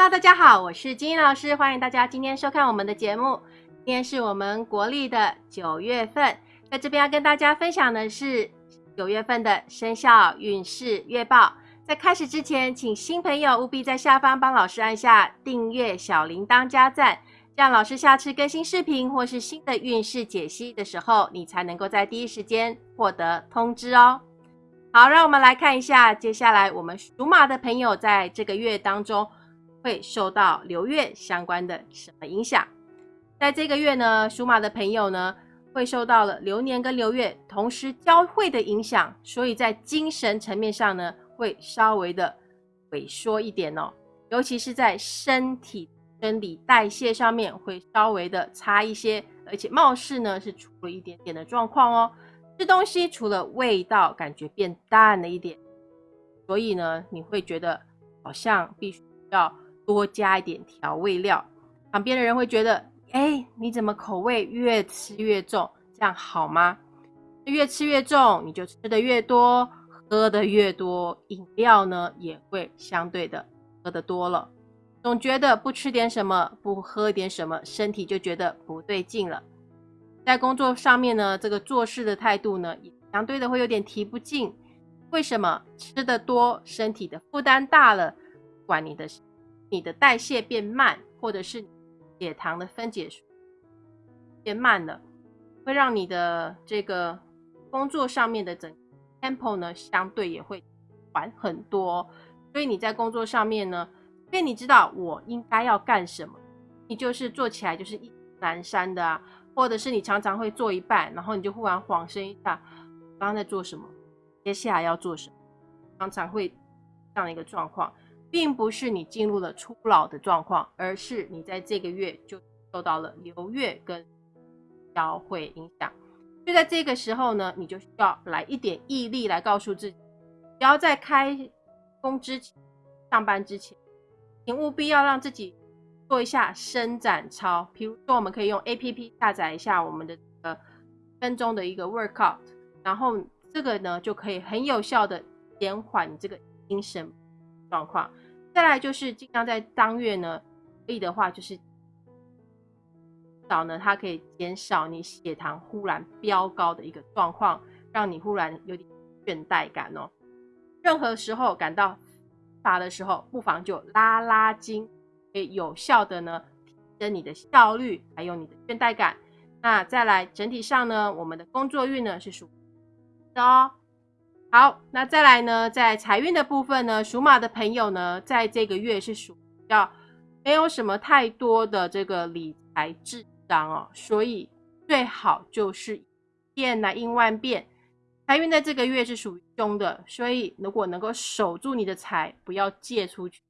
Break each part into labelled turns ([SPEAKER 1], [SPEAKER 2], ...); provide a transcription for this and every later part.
[SPEAKER 1] Hello，大家好，我是金英老师，欢迎大家今天收看我们的节目。今天是我们国历的九月份，在这边要跟大家分享的是九月份的生肖运势月报。在开始之前，请新朋友务必在下方帮老师按下订阅、小铃铛加赞，这样老师下次更新视频或是新的运势解析的时候，你才能够在第一时间获得通知哦。好，让我们来看一下，接下来我们属马的朋友在这个月当中会受到流月相关的什么影响？在这个月呢，属马的朋友呢会受到了流年跟流月同时交汇的影响，所以在精神层面上呢会稍微的萎缩一点哦，尤其是在身体生理代谢上面会稍微的差一些，而且貌似呢是出了一点点的状况哦。吃东西除了味道感觉变淡了一点，所以呢，你会觉得好像必须要多加一点调味料。旁边的人会觉得，哎，你怎么口味越吃越重？这样好吗？越吃越重，你就吃的越多，喝的越多，饮料呢也会相对的喝的多了。总觉得不吃点什么，不喝点什么，身体就觉得不对劲了。在工作上面呢，这个做事的态度呢，也相对的会有点提不进。为什么吃的多，身体的负担大了，管你的你的代谢变慢，或者是血糖的分解变慢了，会让你的这个工作上面的整 tempo 呢，相对也会缓很多。所以你在工作上面呢，因为你知道我应该要干什么，你就是做起来就是一难山的啊。或者是你常常会做一半，然后你就忽然恍神一下，刚刚在做什么，接下来要做什么，常常会这样的一个状况，并不是你进入了初老的状况，而是你在这个月就受到了流月跟交汇影响。就在这个时候呢，你就需要来一点毅力来告诉自己，只要在开工之前、上班之前，请务必要让自己。做一下伸展操，比如说我们可以用 A P P 下载一下我们的呃分钟的一个 workout，然后这个呢就可以很有效的减缓你这个精神状况。再来就是尽量在当月呢，可以的话就是少呢，它可以减少你血糖忽然飙高的一个状况，让你忽然有点倦怠感哦。任何时候感到乏的时候，不妨就拉拉筋。可以有效的呢提升你的效率，还有你的倦怠感。那再来整体上呢，我们的工作运呢是属的哦。好，那再来呢，在财运的部分呢，属马的朋友呢，在这个月是属要没有什么太多的这个理财智商哦，所以最好就是变来应万变。财运在这个月是属于凶的，所以如果能够守住你的财，不要借出去。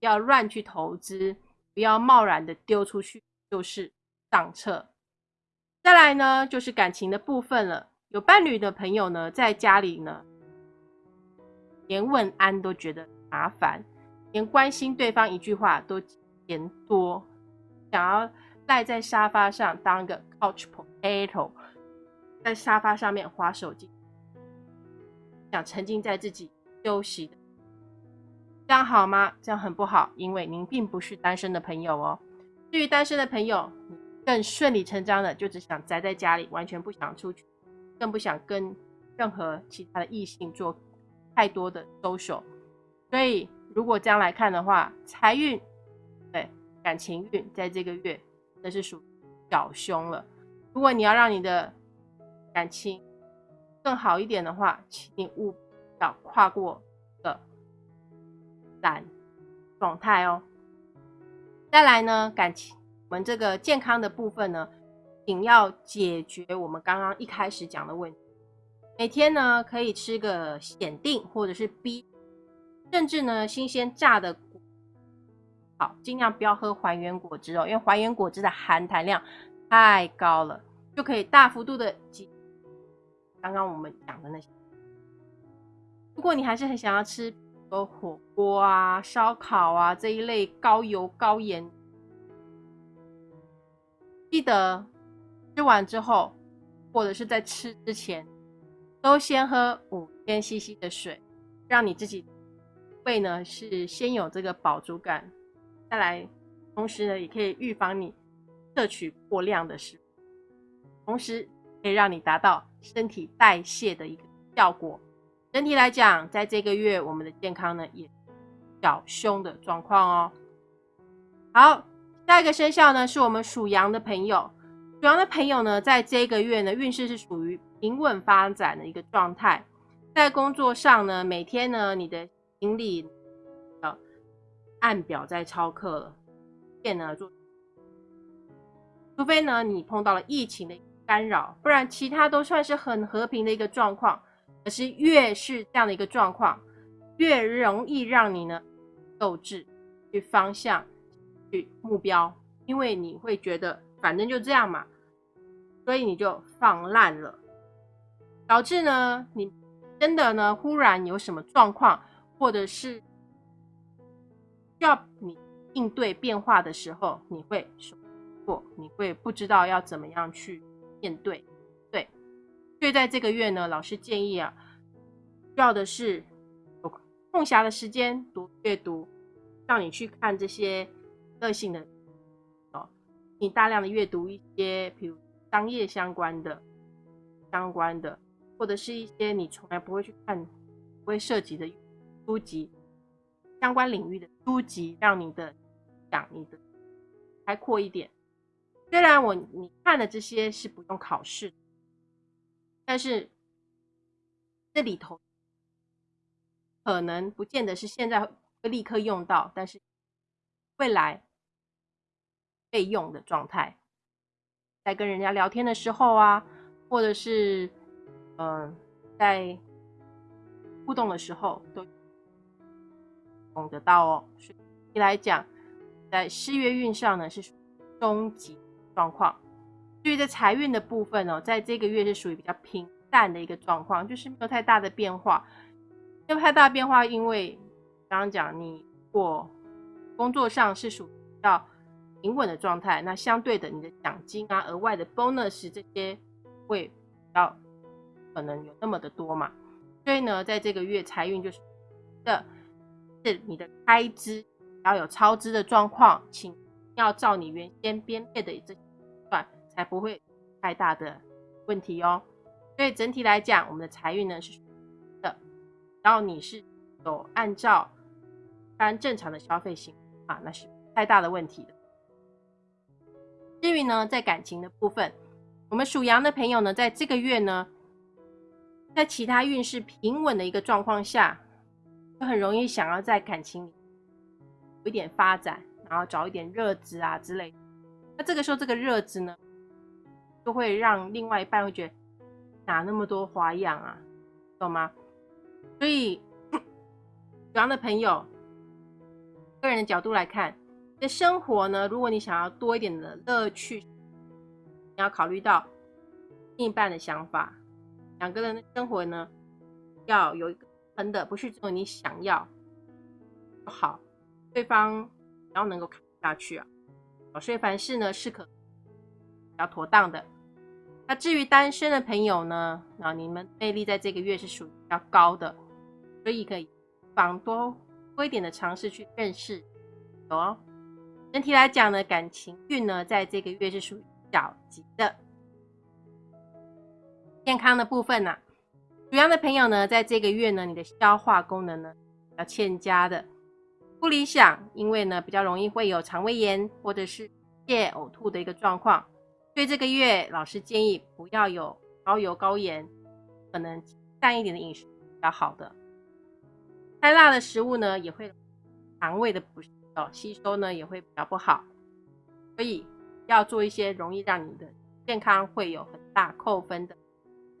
[SPEAKER 1] 不要乱去投资，不要贸然的丢出去，就是上策。再来呢，就是感情的部分了。有伴侣的朋友呢，在家里呢，连问安都觉得麻烦，连关心对方一句话都嫌多，想要赖在沙发上当个 couch potato，在沙发上面划手机，想沉浸在自己休息。这样好吗？这样很不好，因为您并不是单身的朋友哦。至于单身的朋友，更顺理成章的就只想宅在家里，完全不想出去，更不想跟任何其他的异性做太多的 social。所以，如果这样来看的话，财运对感情运在这个月那是属小凶了。如果你要让你的感情更好一点的话，请你务必要跨过。懒状态哦。再来呢，感情我们这个健康的部分呢，仅要解决我们刚刚一开始讲的问题。每天呢，可以吃个显定或者是 B，甚至呢，新鲜榨的好，尽量不要喝还原果汁哦，因为还原果汁的含糖量太高了，就可以大幅度的挤刚刚我们讲的那些。如果你还是很想要吃。比如火锅啊、烧烤啊这一类高油高盐，记得吃完之后，或者是在吃之前，都先喝五千 CC 的水，让你自己胃呢是先有这个饱足感，再来，同时呢，也可以预防你摄取过量的食物，同时可以让你达到身体代谢的一个效果。整体来讲，在这个月我们的健康呢也小凶的状况哦。好，下一个生肖呢是我们属羊的朋友。主要的朋友呢，在这个月呢运势是属于平稳发展的一个状态。在工作上呢，每天呢你的精力要按表在操课了，变呢做，除非呢你碰到了疫情的干扰，不然其他都算是很和平的一个状况。可是越是这样的一个状况，越容易让你呢斗志、去方向、去目标，因为你会觉得反正就这样嘛，所以你就放烂了，导致呢你真的呢忽然有什么状况，或者是需要你应对变化的时候，你会错，你会不知道要怎么样去面对。对所以在这个月呢，老师建议啊，需要的是有空暇的时间读阅读，让你去看这些个性的，你大量的阅读一些，比如商业相关的、相关的，或者是一些你从来不会去看、不会涉及的书籍，相关领域的书籍，让你的想你的开阔一点。虽然我你看的这些是不用考试。但是这里头可能不见得是现在会立刻用到，但是未来备用的状态，在跟人家聊天的时候啊，或者是嗯在互动的时候都用得到哦。所以来讲，在事业运上呢是中级状况。至于在财运的部分哦，在这个月是属于比较平淡的一个状况，就是没有太大的变化。没有太大变化，因为刚刚讲你我工作上是属于比较平稳的状态，那相对的你的奖金啊、额外的 bonus 这些会比较可能有那么的多嘛。所以呢，在这个月财运就是的，是你的开支要有超支的状况，请要照你原先编列的这。才不会太大的问题哦。所以整体来讲，我们的财运呢是的，然后你是有按照按正常的消费型啊，那是太大的问题的。至于呢，在感情的部分，我们属羊的朋友呢，在这个月呢，在其他运势平稳的一个状况下，就很容易想要在感情里有一点发展，然后找一点热子啊之类。那这个时候，这个热子呢？就会让另外一半会觉得哪那么多花样啊，懂吗？所以，属羊的朋友，个人的角度来看，的生活呢，如果你想要多一点的乐趣，你要考虑到另一半的想法。两个人的生活呢，要有一个平的，不是只有你想要就好，对方也要能够看下去啊。所以凡事呢，适可要妥当的。那至于单身的朋友呢？那你们魅力在这个月是属于比较高的，所以可以放多多一点的尝试去认识哦。整体来讲呢，感情运呢，在这个月是属于小吉的。健康的部分呢，属羊的朋友呢，在这个月呢，你的消化功能呢要欠佳的，不理想，因为呢比较容易会有肠胃炎或者是泻呕吐的一个状况。所以这个月，老师建议不要有高油高盐，可能淡一点的饮食比较好的。太辣的食物呢，也会肠胃的不适吸收呢也会比较不好。所以要做一些容易让你的健康会有很大扣分的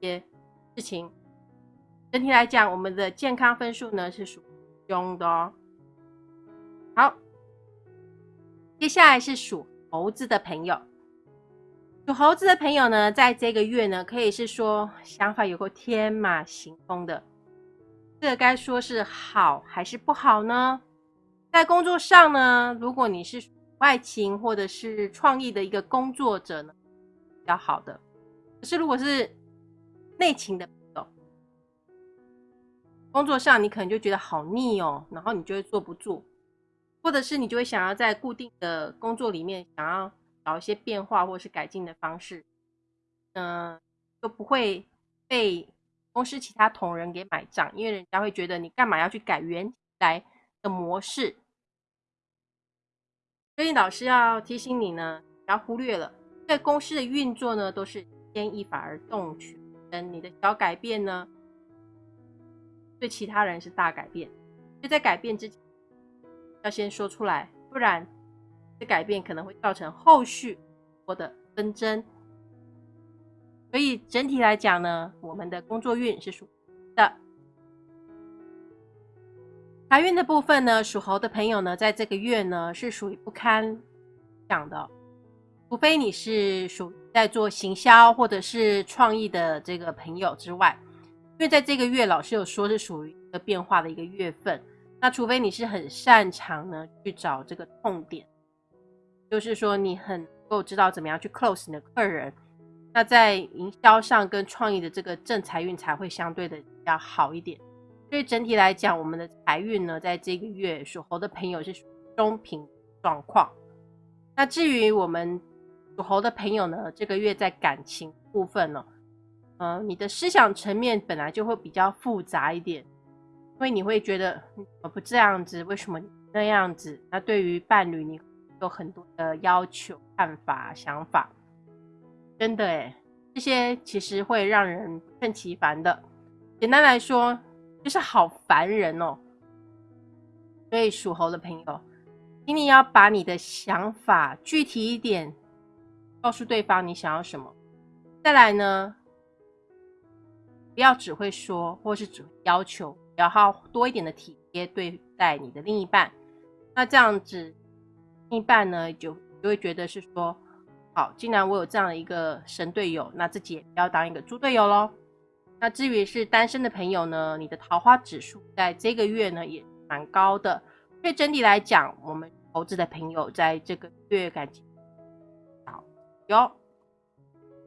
[SPEAKER 1] 一些事情。整体来讲，我们的健康分数呢是属凶的哦。好，接下来是属猴子的朋友。属猴子的朋友呢，在这个月呢，可以是说想法有个天马行空的，这该说是好还是不好呢？在工作上呢，如果你是外勤或者是创意的一个工作者呢，比较好的。可是如果是内勤的，工作上你可能就觉得好腻哦，然后你就会坐不住。或者是你就会想要在固定的工作里面想要找一些变化或是改进的方式，嗯，就不会被公司其他同仁给买账，因为人家会觉得你干嘛要去改原来的模式。所以老师要提醒你呢，不要忽略了，在公司的运作呢都是牵一发而动全身，你的小改变呢，对其他人是大改变。就在改变之前，要先说出来，不然这改变可能会造成后续或的纷争。所以整体来讲呢，我们的工作运是属的。财运的部分呢，属猴的朋友呢，在这个月呢是属于不堪讲的，除非你是属在做行销或者是创意的这个朋友之外，因为在这个月老师有说是属于一个变化的一个月份，那除非你是很擅长呢去找这个痛点，就是说你很能够知道怎么样去 close 你的客人，那在营销上跟创意的这个正财运才会相对的比较好一点。所以整体来讲，我们的财运呢，在这个月属猴的朋友是中平状况。那至于我们属猴的朋友呢，这个月在感情部分呢，呃，你的思想层面本来就会比较复杂一点，因为你会觉得我不这样子，为什么那样子？那对于伴侣，你有很多的要求、看法、想法，真的诶这些其实会让人不胜其烦的。简单来说。就是好烦人哦，所以属猴的朋友，请你要把你的想法具体一点，告诉对方你想要什么。再来呢，不要只会说，或是只要求，要好多一点的体贴对待你的另一半。那这样子，另一半呢就就会觉得是说，好，既然我有这样的一个神队友，那自己也不要当一个猪队友喽。那至于是单身的朋友呢，你的桃花指数在这个月呢也蛮高的，所以整体来讲，我们猴子的朋友在这个月感情好有。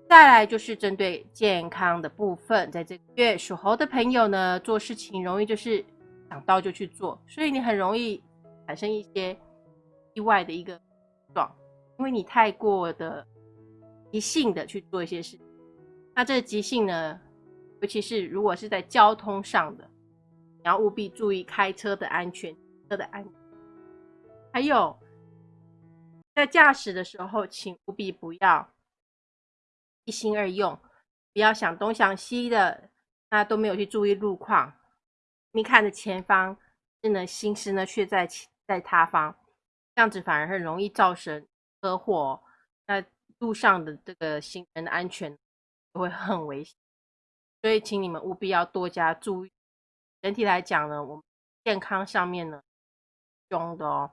[SPEAKER 1] 再来就是针对健康的部分，在这个月属猴的朋友呢，做事情容易就是想到就去做，所以你很容易产生一些意外的一个状，因为你太过的急性的去做一些事，那这个急性呢？尤其是如果是在交通上的，你要务必注意开车的安全，车的安。还有在驾驶的时候，请务必不要一心二用，不要想东想西的，那都没有去注意路况。你看着前方，是呢心思呢却在在他方，这样子反而很容易造成车祸。那路上的这个行人的安全会很危险。所以，请你们务必要多加注意。整体来讲呢，我们健康上面呢，凶的哦，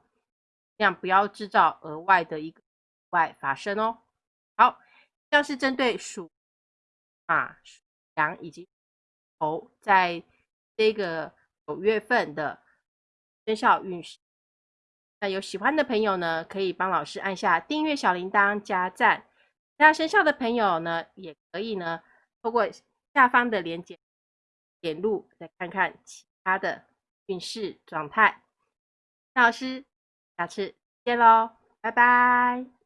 [SPEAKER 1] 这样不要制造额外的一个意外发生哦。好，像是针对属马、羊以及猴，在这个九月份的生肖运势。那有喜欢的朋友呢，可以帮老师按下订阅小铃铛加赞。那生肖的朋友呢，也可以呢，透过。下方的连接点入，再看看其他的运势状态。那老师，下次见喽，拜拜。